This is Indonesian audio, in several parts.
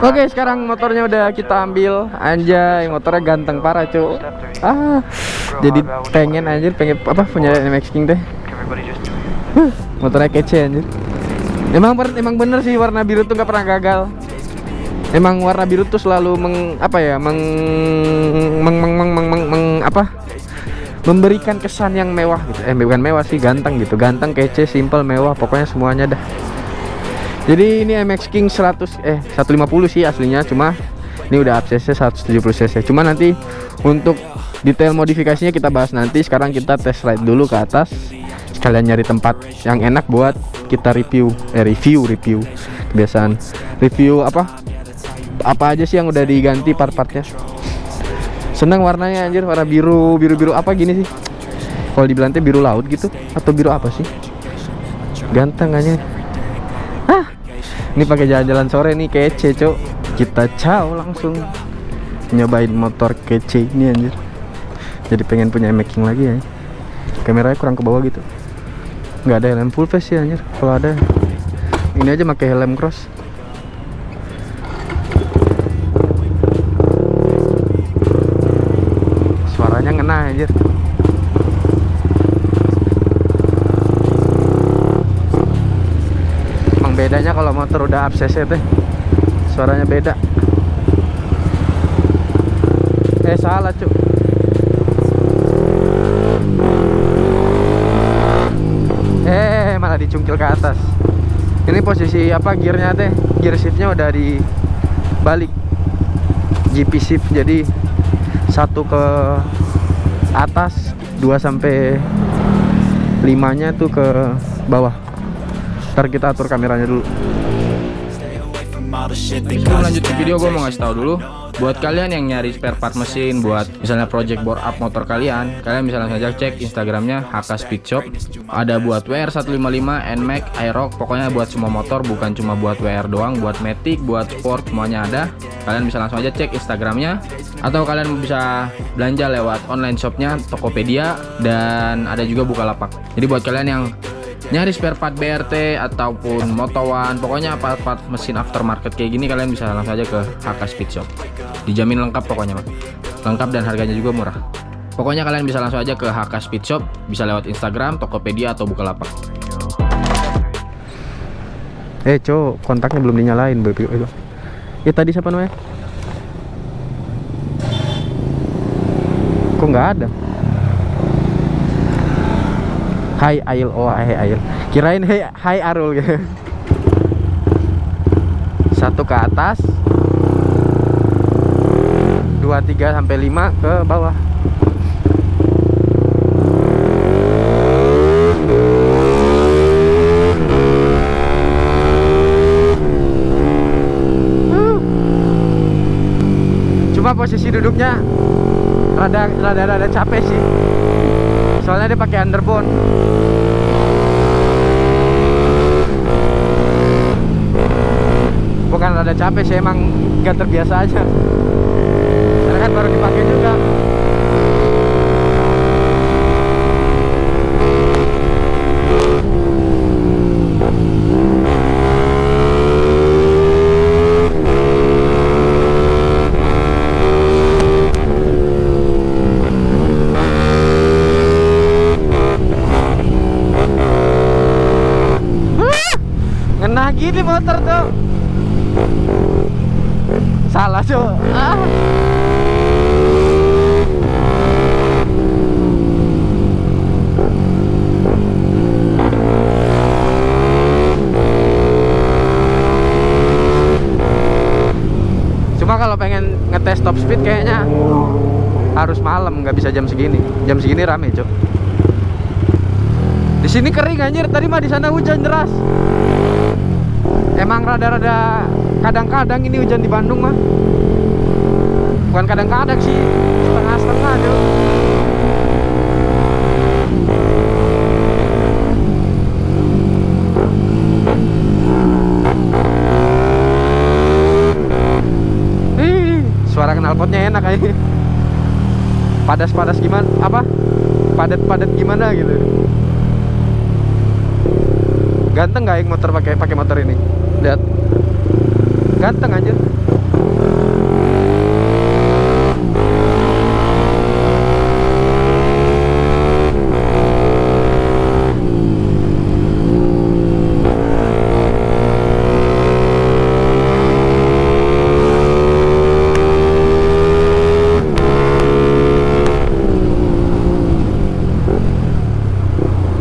Oke sekarang motornya udah kita ambil. Anjay motornya ganteng parah cu. Ah Jadi pengen anjir pengen apa punya MX King deh. Motornya kece anjir. Emang emang bener sih warna biru tuh gak pernah gagal. Emang warna biru tuh selalu meng apa ya meng meng meng meng, meng, meng, meng apa memberikan kesan yang mewah gitu. Eh bukan mewah sih ganteng gitu. Ganteng kece simple mewah pokoknya semuanya dah. Jadi ini MX King 100 eh 150 sih aslinya cuma ini udah ACC 170 cc. Cuma nanti untuk detail modifikasinya kita bahas nanti. Sekarang kita test ride dulu ke atas. Sekalian nyari tempat yang enak buat kita review. Eh review review. Kebiasaan. Review apa? Apa aja sih yang udah diganti part-partnya seneng warnanya anjir. Warna biru biru biru apa gini sih? Kalau di Belanda biru laut gitu atau biru apa sih? Ganteng aja ah ini pakai jalan-jalan sore nih kece cok. Kita caw langsung. Nyobain motor kece ini anjir. Jadi pengen punya making lagi ya. Kameranya kurang ke bawah gitu. Nggak ada helm full face sih anjir. Kalau ada ini aja pakai helm cross suaranya ngena anjir emang bedanya kalau motor udah up cc teh? Suaranya beda. Eh salah cuk. Eh malah dicungkil ke atas. Ini posisi apa gearnya teh? Gear shiftnya udah di balik. GP shift jadi satu ke atas 2 sampai 5 nya tuh ke bawah ntar kita atur kameranya dulu. Sebelum lanjut ke video gue mau ngasih tahu dulu. Buat kalian yang nyari spare part mesin Buat misalnya project bore up motor kalian Kalian bisa langsung aja cek instagramnya HK Speed Shop. Ada buat WR155, NMAX, iRock Pokoknya buat semua motor bukan cuma buat WR doang Buat Matic, buat Sport semuanya ada. Kalian bisa langsung aja cek instagramnya. Atau kalian bisa belanja lewat online shopnya Tokopedia Dan ada juga Bukalapak. Jadi buat kalian yang nyari spare part BRT ataupun motowan pokoknya part-part mesin aftermarket kayak gini kalian bisa langsung aja ke HK Speed Shop. Dijamin lengkap pokoknya lengkap dan harganya juga murah. Pokoknya kalian bisa langsung aja ke HK Speed Shop bisa lewat Instagram, Tokopedia atau Bukalapak. Eh cok kontaknya belum dinyalain baby ya tadi siapa namanya? Kok nggak ada Hai Ail, oh hai Ail. Kirain hai hai Arul gitu. Satu ke atas. Dua tiga sampai lima ke bawah. Posisi duduknya rada rada rada capek sih soalnya dia pakai underbone. Bukan rada capek sih emang gak terbiasa aja karena kan baru dipakai juga ngena gini motor tuh salah cuy ah. cuma kalau pengen ngetes top speed kayaknya harus malam nggak bisa jam segini. Jam segini rame cuy di sini kering anjir. Tadi mah di sana hujan deras emang rada-rada kadang-kadang ini hujan di Bandung mah. Bukan kadang-kadang sih setengah-setengah aja Ih, suara knalpotnya enak aja. Padas-padas gimana apa? Padat-padat gimana gitu. Ganteng gak yang motor pakai pakai motor ini? Lihat. Ganteng anjir.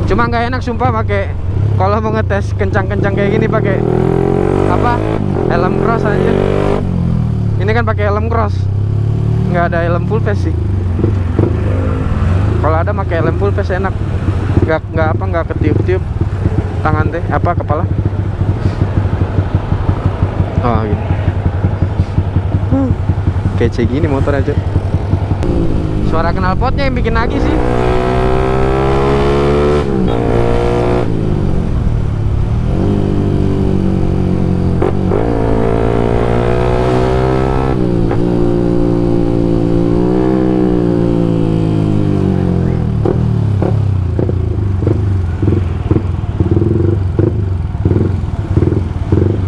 Cuma nggak enak sumpah pakai kalau mau ngetes kencang-kencang kayak gini pakai? Helm cross aja. Ini kan pakai helm cross. Nggak ada helm full face sih. Kalau ada pakai helm full face enak. Nggak nggak apa nggak ketiup-tiup tangan teh apa kepala. Oh. Huh, Kece gini motor aja. Suara knalpotnya yang bikin lagi sih.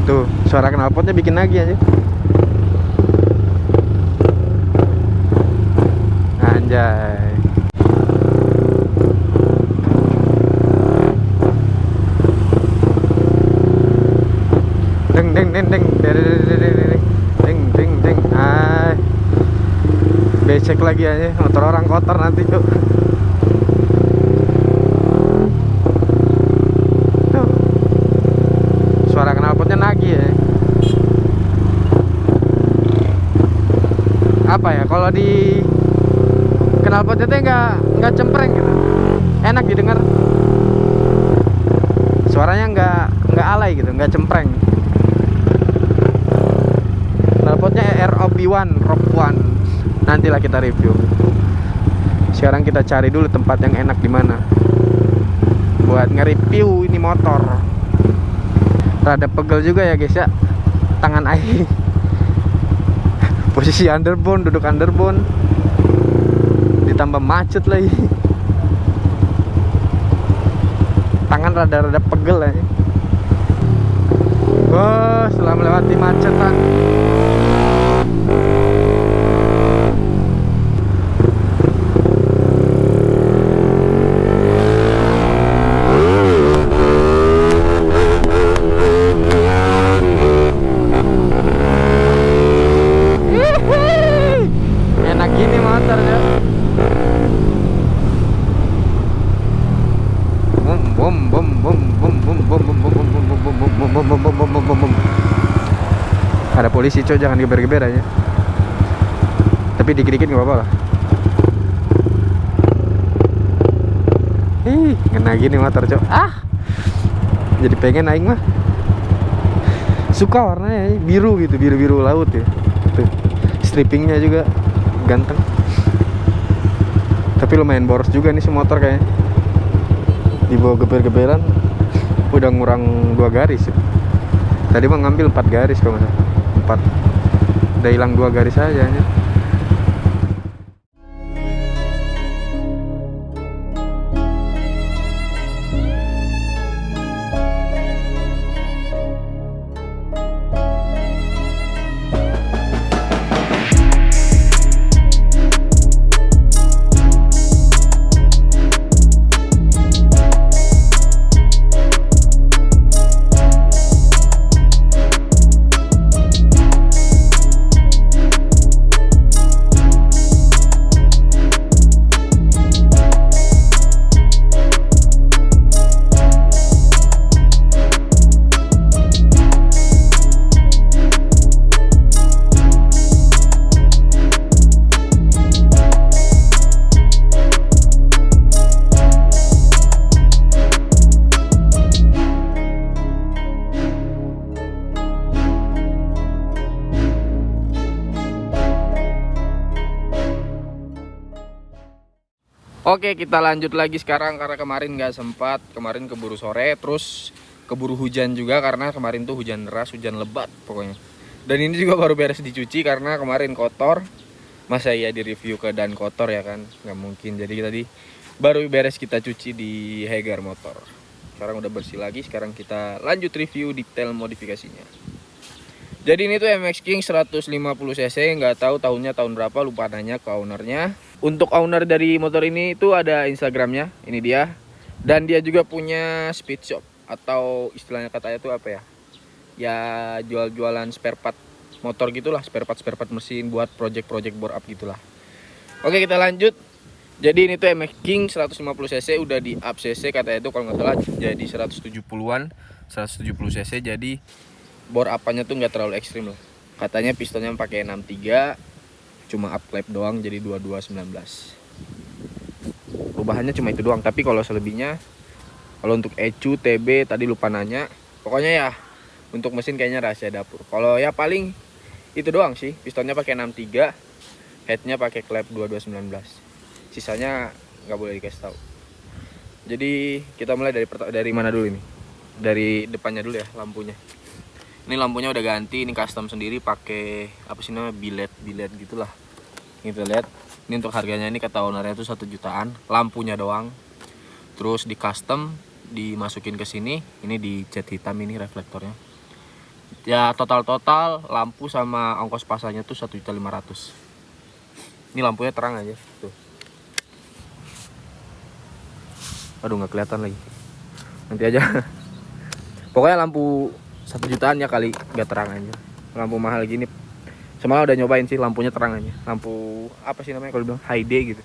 Tuh, suara knalpotnya bikin lagi aja. Anjay. Deng deng deng deng deng deng deng deng deng deng deng ah becek lagi aja motor orang kotor nanti cuk Tuh. suara knalpotnya nagih ya apa ya kalau di knalpotnya tuh nggak nggak cempreng gitu. Enak didengar. Suaranya nggak nggak alay gitu nggak cempreng. Knalpotnya ROB1 ROB1 nantilah kita review. Sekarang kita cari dulu tempat yang enak di mana. Buat nge-review ini motor. Rada pegel juga ya guys ya. Tangan air posisi underbone duduk underbone. Ditambah macet lagi. Tangan rada-rada pegel ya wah setelah melewati macetan polisi coy jangan geber-geber aja. Tapi dikit-dikit nggak apa-apa lah. Ih kena gini motor coy ah. Jadi pengen aing mah. Suka warnanya biru gitu biru-biru laut ya. Tuh strippingnya juga ganteng. Tapi lumayan boros juga nih si motor kayaknya. Dibawa geber-geberan udah ngurang dua garis ya. tadi mah ngambil empat garis kalau nggak salah empat udah hilang dua garis aja ya. Oke kita lanjut lagi sekarang karena kemarin nggak sempat. Kemarin keburu sore terus keburu hujan juga karena kemarin tuh hujan deras hujan lebat pokoknya. Dan ini juga baru beres dicuci karena kemarin kotor. Masa ya di review ke dan kotor ya kan? Nggak mungkin. Jadi tadi baru beres kita cuci di Hegar motor. Sekarang udah bersih lagi sekarang kita lanjut review detail modifikasinya jadi ini tuh MX King 150 cc nggak tahu tahunnya tahun berapa lupa nanya ke ownernya. Untuk owner dari motor ini itu ada Instagramnya ini dia. Dan dia juga punya speed shop atau istilahnya katanya tuh apa ya? Ya jual-jualan spare part motor gitulah spare part spare part mesin buat project-project bore up gitulah. Oke kita lanjut. Jadi ini tuh MX King 150 cc udah di up cc katanya itu kalau nggak salah jadi 170-an 170 cc jadi bore apanya tuh nggak terlalu ekstrim loh. Katanya pistonnya pakai 63 cuma up clap doang jadi 2219 perubahannya cuma itu doang tapi kalau selebihnya kalau untuk ECU TB tadi lupa nanya pokoknya ya untuk mesin kayaknya rahasia dapur. Kalau ya paling itu doang sih pistonnya pakai 63 headnya pakai clap 2219 sisanya nggak boleh dikasih tahu. Jadi kita mulai dari dari mana dulu ini? Dari depannya dulu ya lampunya ini lampunya udah ganti ini custom sendiri pakai apa sih namanya bilet bilet gitulah. Kita lihat. Ini untuk harganya ini kata ownernya itu satu jutaan lampunya doang. Terus di custom dimasukin ke sini ini di cat hitam ini reflektornya. Ya total total lampu sama ongkos pasangnya tuh satu juta lima ratus. Ini lampunya terang aja tuh. Aduh nggak kelihatan lagi. Nanti aja. Pokoknya lampu satu jutaan ya kali nggak terang aja. Lampu mahal gini. Semalam udah nyobain sih lampunya terang aja. Lampu apa sih namanya kalau bilang high day gitu.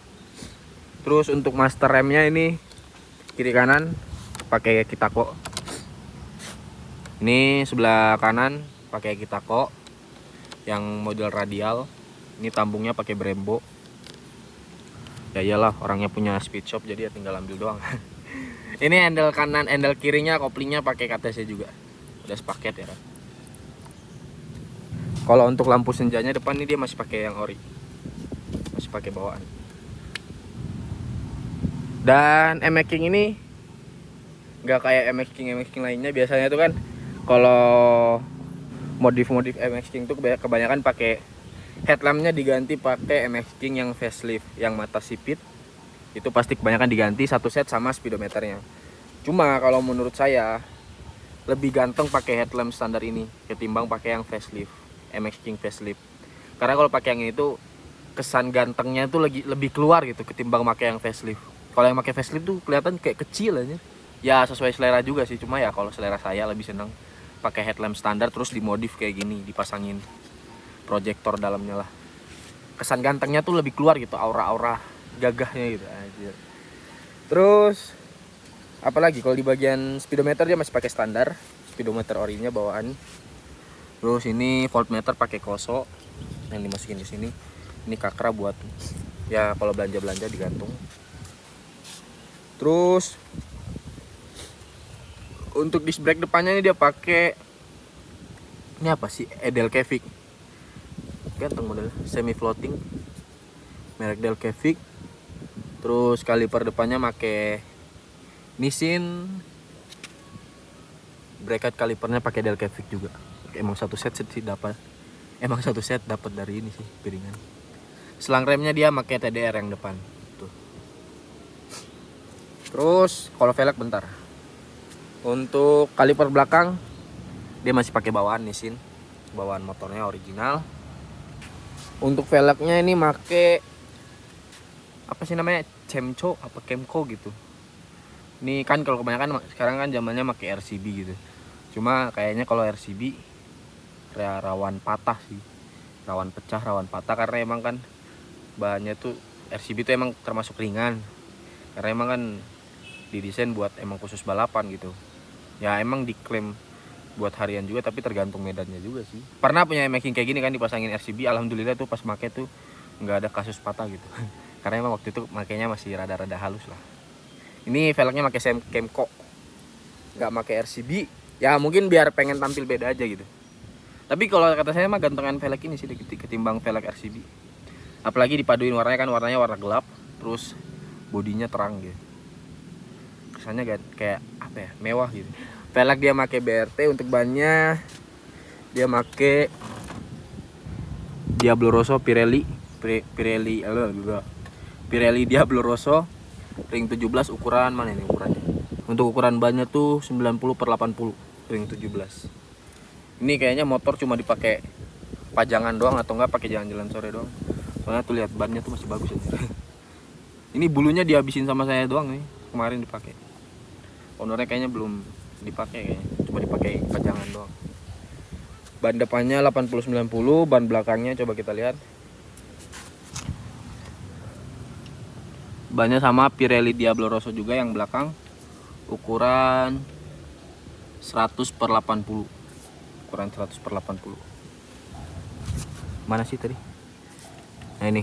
Terus untuk master remnya ini kiri kanan pakai kitako. Ini sebelah kanan pakai kitako. Yang model radial. Ini tambungnya pakai Brembo. Ya iyalah orangnya punya speed shop jadi ya tinggal ambil doang. Ini handle kanan handle kirinya koplingnya pakai KTC juga udah sepaket ya kalau untuk lampu senjanya depan ini dia masih pakai yang ori. Masih pakai bawaan. Dan MX King ini nggak kayak MX King MX King lainnya. Biasanya tuh kan kalau modif-modif MX King tuh kebanyakan pakai headlampnya diganti pakai MX King yang facelift yang mata sipit. Itu pasti kebanyakan diganti satu set sama speedometernya. Cuma kalau menurut saya lebih ganteng pakai headlamp standar ini ketimbang pakai yang facelift MX King facelift. Karena kalau pakai yang ini tuh kesan gantengnya itu lagi lebih keluar gitu ketimbang pakai yang facelift. Kalau yang pakai facelift tuh kelihatan kayak kecil aja. Ya sesuai selera juga sih cuma ya kalau selera saya lebih senang pakai headlamp standar terus dimodif kayak gini dipasangin proyektor dalamnya lah. Kesan gantengnya tuh lebih keluar gitu aura-aura gagahnya gitu. Terus apalagi kalau di bagian speedometer dia masih pakai standar. Speedometer orinya bawaan. Terus ini voltmeter pakai koso. Yang dimasukin di sini. Ini kakra buat ya kalau belanja belanja digantung. Terus untuk disc brake depannya ini dia pakai ini apa sih? Edelkevic ganteng model semi floating merek Delkevic terus kaliper depannya pakai Nissin bracket kalipernya pakai Delkevic juga. Emang satu set sih dapat. Emang satu set dapat dari ini sih piringan. Selang remnya dia pakai TDR yang depan. Tuh. Terus kalau velg bentar. Untuk kaliper belakang dia masih pakai bawaan Nissin. Bawaan motornya original. Untuk velgnya ini make apa sih namanya? Cemco apa Kemco gitu ini kan kalau kebanyakan sekarang kan zamannya pakai RCB gitu. Cuma kayaknya kalau RCB ya rawan patah sih. Rawan pecah rawan patah karena emang kan bahannya tuh RCB itu emang termasuk ringan. Karena emang kan didesain buat emang khusus balapan gitu. Ya emang diklaim buat harian juga tapi tergantung medannya juga sih. Pernah punya making kayak gini kan dipasangin RCB alhamdulillah tuh pas make tuh nggak ada kasus patah gitu. Karena emang waktu itu makainya masih rada-rada halus lah ini velgnya pakai Sam Kemco nggak pakai RCB ya mungkin biar pengen tampil beda aja gitu. Tapi kalau kata saya mah gantengan velg ini sih ketimbang velg RCB apalagi dipaduin warnanya kan warnanya warna gelap terus bodinya terang gitu. Kesannya kayak apa ya mewah gitu. Velg dia pakai BRT untuk bannya dia pakai Diablo Rosso Pirelli Pirelli Pirelli Diablo Rosso ring 17 ukuran mana ini ukurannya? Untuk ukuran bannya tuh 90 per 80 ring 17 ini kayaknya motor cuma dipakai pajangan doang atau enggak pakai jalan-jalan sore doang? Soalnya tuh lihat bannya tuh masih bagus aja ini bulunya dihabisin sama saya doang nih kemarin dipakai. Ownernya kayaknya belum dipakai kayaknya cuma dipakai pajangan doang. Ban depannya 80-90 ban belakangnya coba kita lihat bannya sama Pirelli Diablo Rosso juga yang belakang. Ukuran 100 per 80 ukuran 100 per 80 mana sih tadi? Nah ini.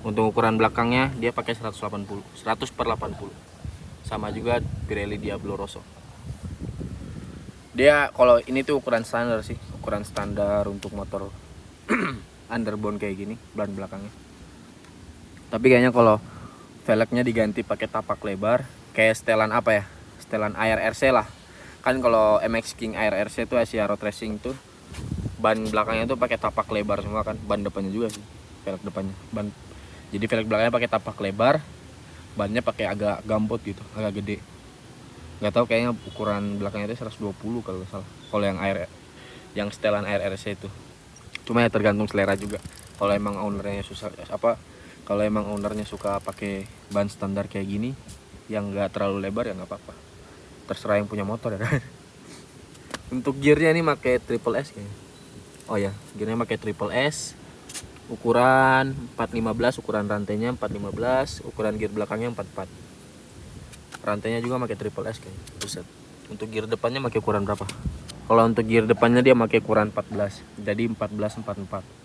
Untuk ukuran belakangnya dia pakai 180 100 per 80 sama juga Pirelli Diablo Rosso. Dia kalau ini tuh ukuran standar sih. Ukuran standar untuk motor underbone kayak gini ban belakangnya. Tapi kayaknya kalau velgnya diganti pakai tapak lebar kayak setelan apa ya? Setelan ARRC lah. Kan kalau MX King ARRC itu Asia Road Racing tuh ban belakangnya tuh pakai tapak lebar semua kan ban depannya juga sih velg depannya. Ban jadi velg belakangnya pakai tapak lebar bannya pakai agak gambot gitu agak gede. Nggak tahu kayaknya ukuran belakangnya itu 120 kalau nggak salah kalau yang air yang setelan ARRC itu. Cuma ya tergantung selera juga. Kalau emang ownernya susah apa kalau emang ownernya suka pakai ban standar kayak gini yang enggak terlalu lebar ya nggak apa-apa. Terserah yang punya motor ya. Kan untuk gearnya ini pakai triple S kayaknya. Oh ya gearnya pakai triple S. Ukuran 415 ukuran rantainya 415 ukuran gear belakangnya 44 rantainya juga pakai triple S kayaknya. Buset. Untuk gear depannya pakai ukuran berapa? Kalau untuk gear depannya dia pakai ukuran 14 jadi 1444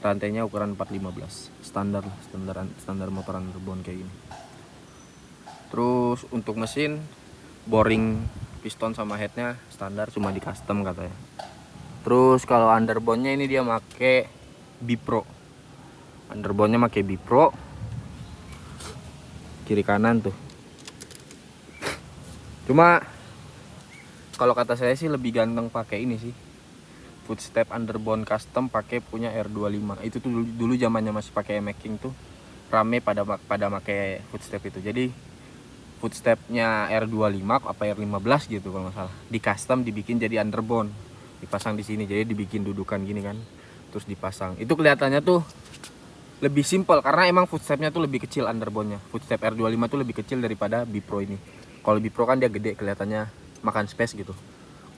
rantainya ukuran 415 standar standar standar motoran rebon kayak gini. Terus untuk mesin boring piston sama headnya standar cuma di custom katanya. Terus kalau underbone ini dia make bipro. Underbone make bipro. Kiri kanan tuh. Cuma kalau kata saya sih lebih ganteng pakai ini sih footstep underbone custom pakai punya R25 itu tuh dulu, zamannya masih pakai making tuh rame pada pada pakai footstep itu. Jadi footstepnya R25 apa R15 gitu kalau nggak salah. Di custom dibikin jadi underbone dipasang di sini jadi dibikin dudukan gini kan terus dipasang. Itu kelihatannya tuh lebih simpel karena emang footstepnya tuh lebih kecil underbone nya footstep R25 tuh lebih kecil daripada Bipro ini. Kalau Bipro kan dia gede kelihatannya makan space gitu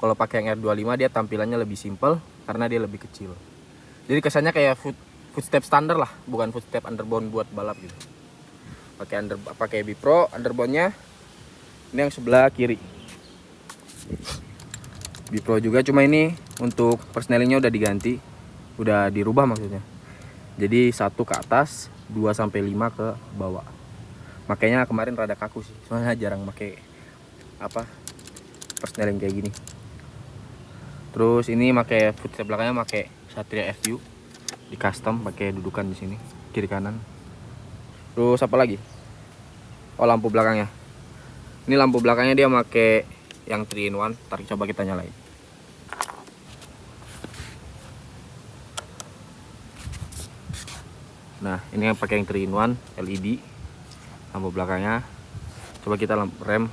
kalau pakai yang R25 dia tampilannya lebih simple karena dia lebih kecil. Jadi kesannya kayak foot, footstep standar lah bukan footstep underbone buat balap gitu. Pakai under pakai Bipro underbone-nya ini yang sebelah kiri. Bipro juga cuma ini untuk persnelingnya udah diganti udah dirubah maksudnya. Jadi satu ke atas 2 sampai 5 ke bawah. Makanya kemarin rada kaku sih soalnya jarang pakai apa persneling kayak gini terus ini pakai footstep belakangnya pakai Satria FU di custom pakai dudukan di sini kiri kanan. Terus apa lagi? Oh lampu belakangnya. Ini lampu belakangnya dia pakai yang 3 in 1 tarik coba kita nyalain. Nah ini yang pakai yang 3 in 1 LED lampu belakangnya. Coba kita rem.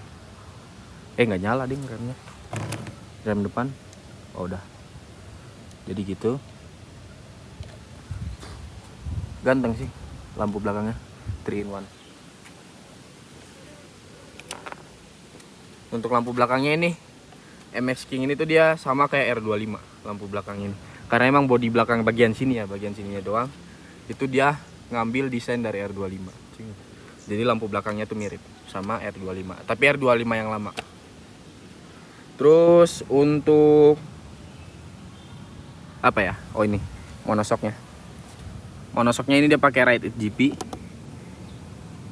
Eh nggak nyala ding remnya. Rem depan oh udah. Jadi gitu. Ganteng sih lampu belakangnya 3 in 1 untuk lampu belakangnya ini MX King ini tuh dia sama kayak R25 lampu belakang ini. Karena emang bodi belakang bagian sini ya bagian sininya doang. Itu dia ngambil desain dari R25 jadi lampu belakangnya tuh mirip sama R25 tapi R25 yang lama. Terus untuk apa ya? Oh ini. Monosoknya. Monosoknya ini dia pakai Ride It GP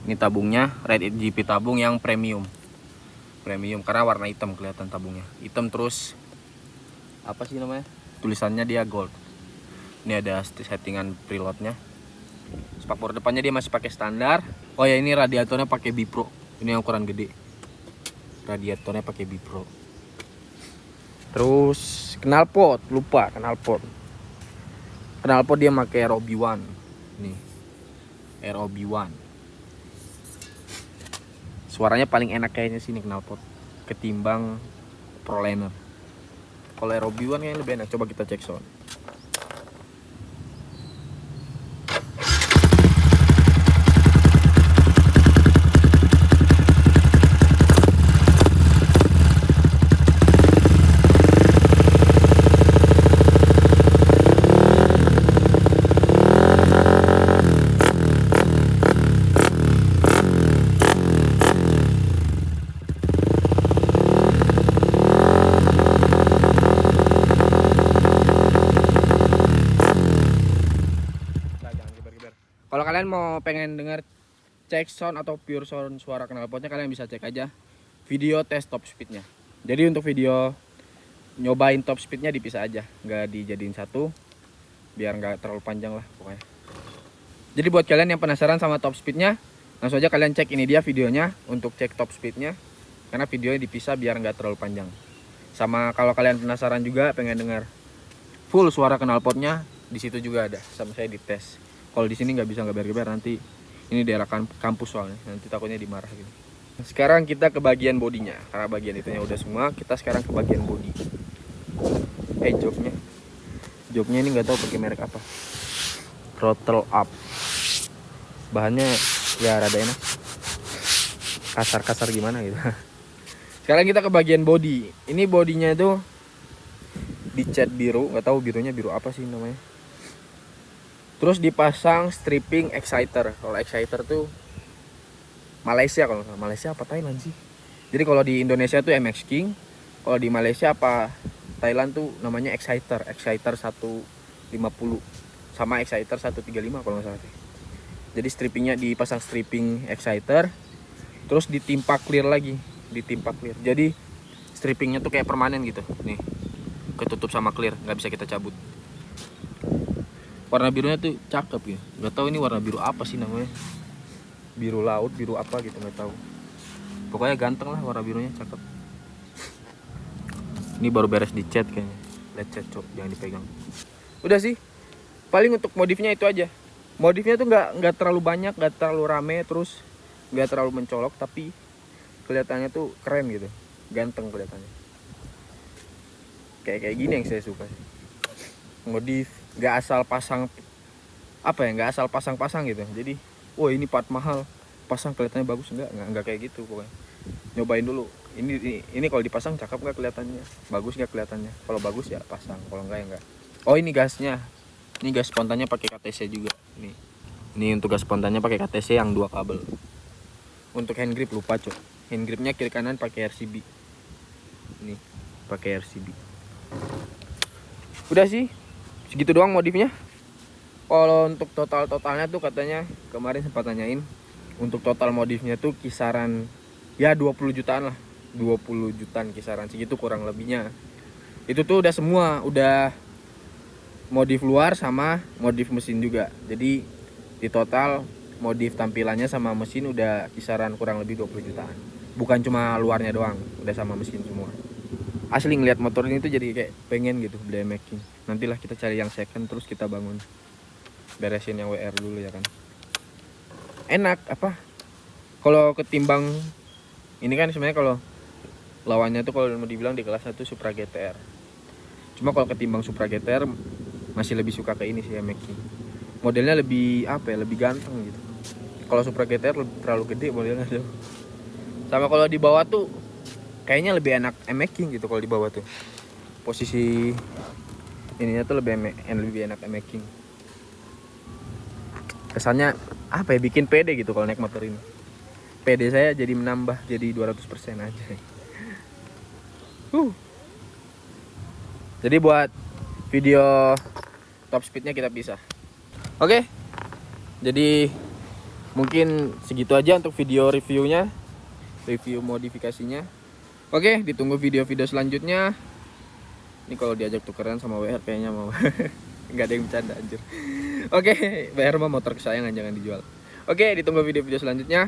ini tabungnya Ride It GP tabung yang premium. Premium karena warna hitam kelihatan tabungnya. Hitam terus apa sih namanya? Tulisannya dia gold. Ini ada settingan preloadnya. Spakbor depannya dia masih pakai standar. Oh ya ini radiatornya pakai Bipro ini yang ukuran gede. Radiatornya pakai Bipro terus knalpot lupa knalpot knalpot dia pakai ROB 1 nih ROB 1 suaranya paling enak kayaknya sini knalpot ketimbang proliner kalau Aerobi One kayaknya lebih enak. Coba kita cek sound Nah, jangan geber-geber. Kalau kalian mau pengen dengar cek sound atau pure sound suara knalpotnya kalian bisa cek aja video tes top speednya. Jadi untuk video nyobain top speednya dipisah aja, nggak dijadiin satu, biar nggak terlalu panjang lah pokoknya. Jadi buat kalian yang penasaran sama top speednya, langsung aja kalian cek ini dia videonya untuk cek top speednya, karena videonya dipisah biar nggak terlalu panjang. Sama kalau kalian penasaran juga pengen dengar full suara knalpotnya, di situ juga ada sama saya dites kalau di sini nggak bisa nggak geber nanti ini daerah kampus soalnya nanti takutnya dimarah gitu. Sekarang kita ke bagian bodinya karena bagian itunya udah semua kita sekarang ke bagian body eh joknya. Joknya ini nggak tahu pakai merek apa. Throttle up. Bahannya ya rada enak. Kasar-kasar gimana gitu. Sekarang kita ke bagian body ini bodinya itu dicat biru nggak tahu birunya biru apa sih namanya terus dipasang stripping exciter. Kalau exciter tuh Malaysia kalau. Malaysia apa Thailand sih? Jadi kalau di Indonesia tuh MX King kalau di Malaysia apa Thailand tuh namanya exciter. Exciter 150 sama exciter 135 kalau nggak salah jadi strippingnya dipasang stripping exciter terus ditimpa clear lagi ditimpa clear. Jadi strippingnya tuh kayak permanen gitu. Nih ketutup sama clear nggak bisa kita cabut warna birunya tuh cakep ya. Nggak tahu ini warna biru apa sih namanya. Biru laut biru apa gitu nggak tahu. Pokoknya ganteng lah warna birunya cakep. Ini baru beres dicat kayaknya. Lecet cok. Jangan dipegang. Udah sih. Paling untuk modifnya itu aja. Modifnya tuh nggak nggak terlalu banyak nggak terlalu rame terus nggak terlalu mencolok tapi kelihatannya tuh keren gitu. Ganteng kelihatannya. Kayak kayak gini yang saya suka. Modif nggak asal pasang apa ya nggak asal pasang-pasang gitu. Jadi wah ini part mahal pasang kelihatannya bagus. Enggak nggak nggak kayak gitu pokoknya. Nyobain dulu. Ini ini, ini kalau dipasang cakep nggak kelihatannya? Bagus nggak kelihatannya? Kalau bagus ya pasang kalau enggak ya enggak oh ini gasnya. Ini gas spontannya pakai KTC juga. Ini ini untuk gas spontannya pakai KTC yang dua kabel. Untuk hand grip lupa cok hand gripnya kiri kanan pakai RCB ini pakai RCB udah sih segitu doang modifnya. Kalau untuk total totalnya tuh katanya kemarin sempat nanyain untuk total modifnya tuh kisaran ya 20 jutaan lah. 20 jutaan kisaran segitu kurang lebihnya. Itu tuh udah semua udah modif luar sama modif mesin juga. Jadi di total modif tampilannya sama mesin udah kisaran kurang lebih 20 jutaan. Bukan cuma luarnya doang udah sama mesin semua asli ngeliat motor ini tuh jadi kayak pengen gitu making nantilah kita cari yang second terus kita bangun. Beresin yang WR dulu ya kan. Enak apa? Kalau ketimbang ini kan sebenarnya kalau lawannya tuh kalau mau dibilang di kelas 1 Supra GTR cuma kalau ketimbang Supra GTR masih lebih suka ke ini sih ya making modelnya lebih apa ya lebih ganteng gitu. Kalau Supra GTR terlalu gede modelnya tuh sama kalau di bawah tuh kayaknya lebih enak emaking gitu kalau di bawah tuh. Posisi ininya tuh lebih emek, lebih enak emaking kesannya apa ya bikin pede gitu kalau naik motor ini. Pede saya jadi menambah jadi 200% aja. Huh. jadi buat video top speednya kita pisah. Oke. Jadi mungkin segitu aja untuk video reviewnya review modifikasinya Oke, ditunggu video-video selanjutnya. Ini kalau diajak tukeran sama WR kayaknya mau. Nggak ada yang bercanda anjir. Oke, WR mah motor kesayangan jangan dijual. Oke, ditunggu video-video selanjutnya.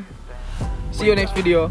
See you next video.